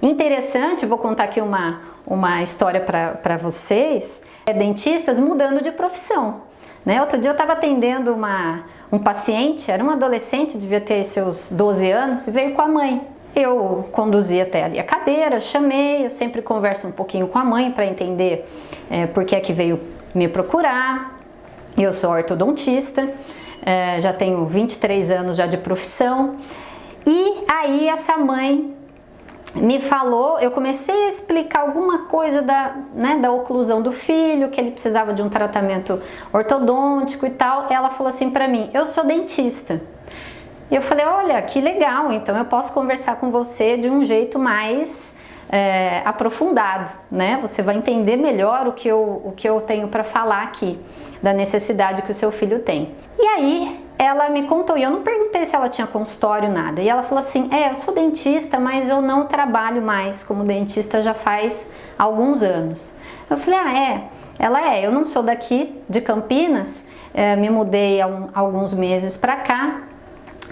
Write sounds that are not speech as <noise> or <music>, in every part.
interessante, vou contar aqui uma, uma história para vocês, é dentistas mudando de profissão. Né? Outro dia eu estava atendendo uma, um paciente, era um adolescente, devia ter seus 12 anos, e veio com a mãe. Eu conduzi até ali a cadeira, chamei, eu sempre converso um pouquinho com a mãe para entender é, por que é que veio me procurar. Eu sou ortodontista, é, já tenho 23 anos já de profissão. E aí essa mãe me falou, eu comecei a explicar alguma coisa da, né, da oclusão do filho, que ele precisava de um tratamento ortodôntico e tal. Ela falou assim para mim, eu sou dentista. E eu falei, olha, que legal, então eu posso conversar com você de um jeito mais é, aprofundado, né? Você vai entender melhor o que eu, o que eu tenho para falar aqui, da necessidade que o seu filho tem. E aí, ela me contou, e eu não perguntei se ela tinha consultório, nada, e ela falou assim, é, eu sou dentista, mas eu não trabalho mais como dentista já faz alguns anos. Eu falei, ah, é? Ela é, eu não sou daqui, de Campinas, é, me mudei há um, alguns meses para cá,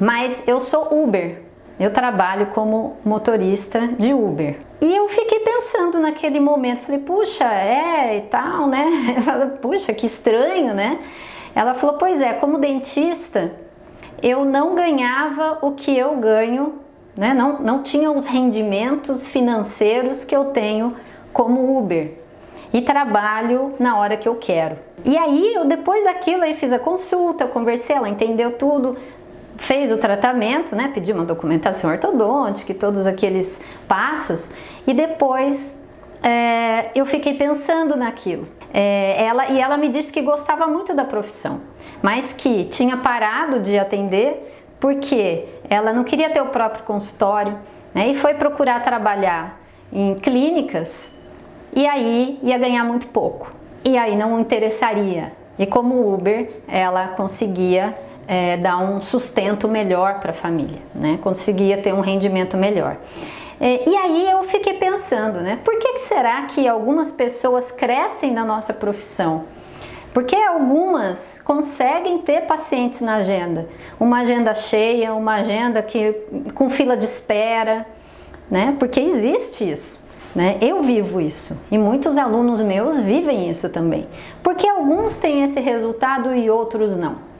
mas eu sou Uber, eu trabalho como motorista de Uber. E eu fiquei pensando naquele momento, falei, puxa, é e tal, né? <laughs> puxa, que estranho, né? Ela falou, pois é, como dentista, eu não ganhava o que eu ganho, né? não, não tinha os rendimentos financeiros que eu tenho como Uber e trabalho na hora que eu quero. E aí, eu, depois daquilo, aí fiz a consulta, conversei, ela entendeu tudo, fez o tratamento, né, pediu uma documentação ortodôntica e todos aqueles passos, e depois é, eu fiquei pensando naquilo. É, ela, e ela me disse que gostava muito da profissão, mas que tinha parado de atender porque ela não queria ter o próprio consultório né, e foi procurar trabalhar em clínicas e aí ia ganhar muito pouco. E aí não interessaria. E como Uber, ela conseguia é, dar um sustento melhor para a família, né? conseguia ter um rendimento melhor. É, e aí eu fiquei pensando, né? Por que, que será que algumas pessoas crescem na nossa profissão? Porque algumas conseguem ter pacientes na agenda, uma agenda cheia, uma agenda que, com fila de espera, né? Porque existe isso. Né? Eu vivo isso e muitos alunos meus vivem isso também. Porque alguns têm esse resultado e outros não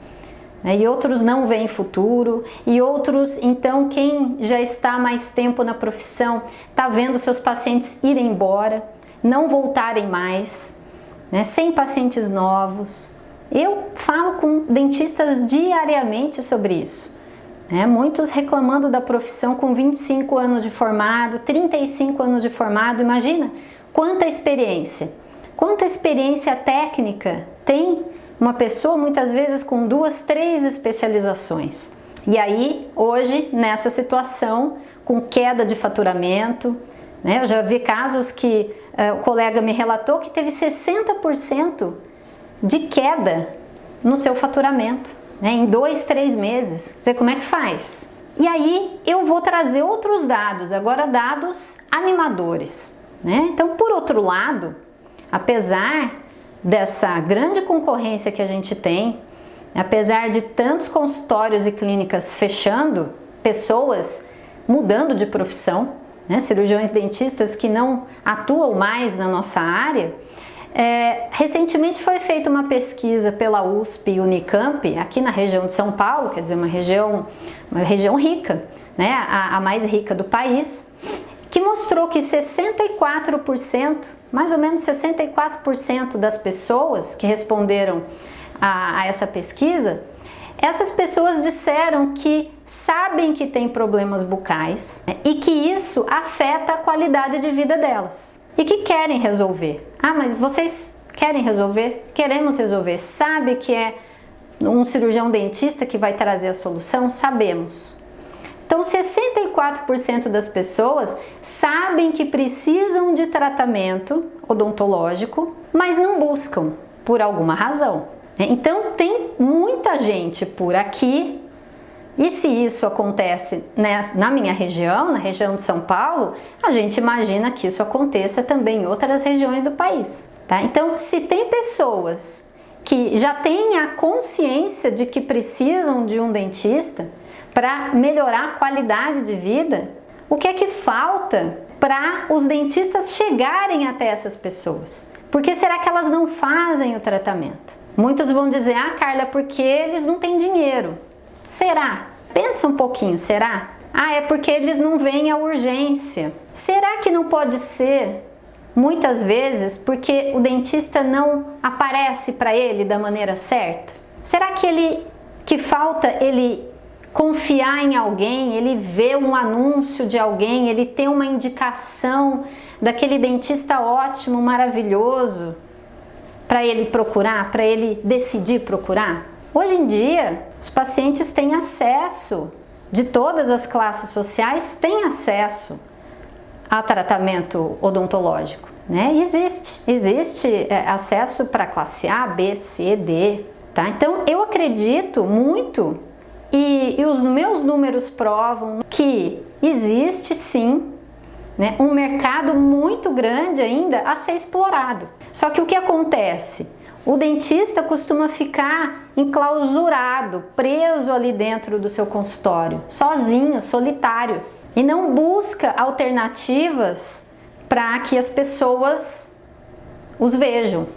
né? e outros não veem futuro, e outros, então, quem já está mais tempo na profissão, está vendo seus pacientes irem embora, não voltarem mais, né? sem pacientes novos. Eu falo com dentistas diariamente sobre isso. Né? Muitos reclamando da profissão com 25 anos de formado, 35 anos de formado, imagina quanta experiência, quanta experiência técnica tem uma pessoa muitas vezes com duas, três especializações. E aí, hoje, nessa situação, com queda de faturamento, né, eu já vi casos que uh, o colega me relatou que teve 60% de queda no seu faturamento, né, em dois, três meses. Você como é que faz? E aí eu vou trazer outros dados, agora dados animadores. Né? Então, por outro lado, apesar dessa grande concorrência que a gente tem, apesar de tantos consultórios e clínicas fechando, pessoas mudando de profissão, né, cirurgiões dentistas que não atuam mais na nossa área, é, recentemente foi feita uma pesquisa pela USP e Unicamp, aqui na região de São Paulo, quer dizer, uma região, uma região rica, né, a, a mais rica do país, que mostrou que 64% mais ou menos 64% das pessoas que responderam a, a, essa pesquisa, essas pessoas disseram que sabem que tem problemas bucais né, e que isso afeta a qualidade de vida delas e que querem resolver. Ah, mas vocês querem resolver? Queremos resolver. Sabe que é um cirurgião dentista que vai trazer a solução? Sabemos. Então, 64% das pessoas sabem que precisam de tratamento odontológico, mas não buscam por alguma razão. Então, tem muita gente por aqui e se isso acontece na minha região, na região de São Paulo, a gente imagina que isso aconteça também em outras regiões do país. Tá? Então, se tem pessoas que já têm a consciência de que precisam de um dentista, para melhorar a qualidade de vida, o que é que falta para os dentistas chegarem até essas pessoas? Por que será que elas não fazem o tratamento? Muitos vão dizer, ah Carla, porque eles não têm dinheiro. Será? Pensa um pouquinho, será? Ah, é porque eles não veem a urgência. Será que não pode ser, muitas vezes, porque o dentista não aparece para ele da maneira certa? Será que ele que falta ele confiar em alguém, ele vê um anúncio de alguém, ele tem uma indicação daquele dentista ótimo, maravilhoso, para ele procurar, para ele decidir procurar? Hoje em dia, os pacientes têm acesso, de todas as classes sociais, têm acesso a tratamento odontológico. Né? Existe, existe é, acesso para classe A, B, C, D. Tá? Então, eu acredito muito e, e os meus números provam que existe sim né, um mercado muito grande ainda a ser explorado. Só que o que acontece? O dentista costuma ficar enclausurado, preso ali dentro do seu consultório, sozinho, solitário, e não busca alternativas para que as pessoas os vejam.